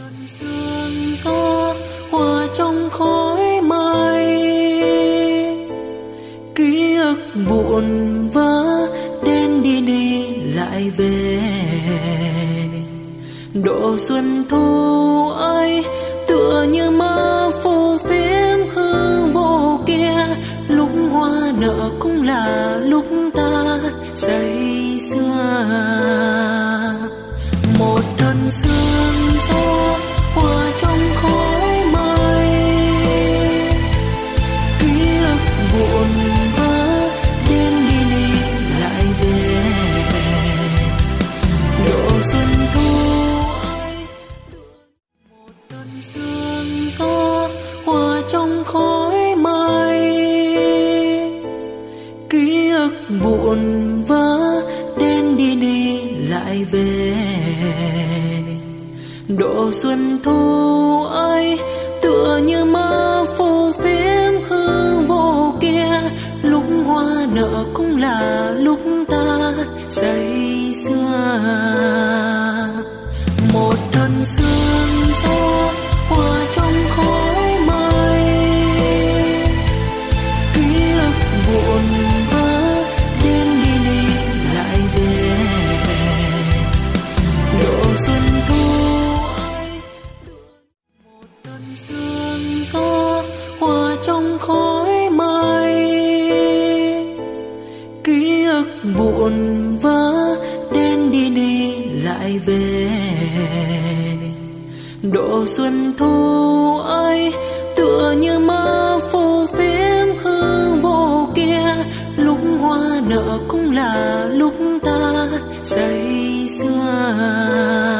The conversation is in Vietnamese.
cơn sương gió hòa trong khói mây. Ký ức vụn vỡ đến đi đi lại về. Độ xuân thu ấy tựa như mơ phù phiếm hư vô kia. Lúc hoa nở cũng là lúc ta say xưa một thân sương gió xuân thu ấy một cơn sương gió hòa trong khói mây ký ức vụn vỡ đen đi đi lại về độ xuân thu ấy tựa như mơ phù phiếm hư vô kia, lúc hoa nở cũng là lúc ta say xưa trong khói mây. Ký ức vụn vỡ đến đi đi lại về. Độ xuân thu ấy tựa như mơ phù phiếm hư vô kia. Lúc hoa nở cũng là lúc ta say xưa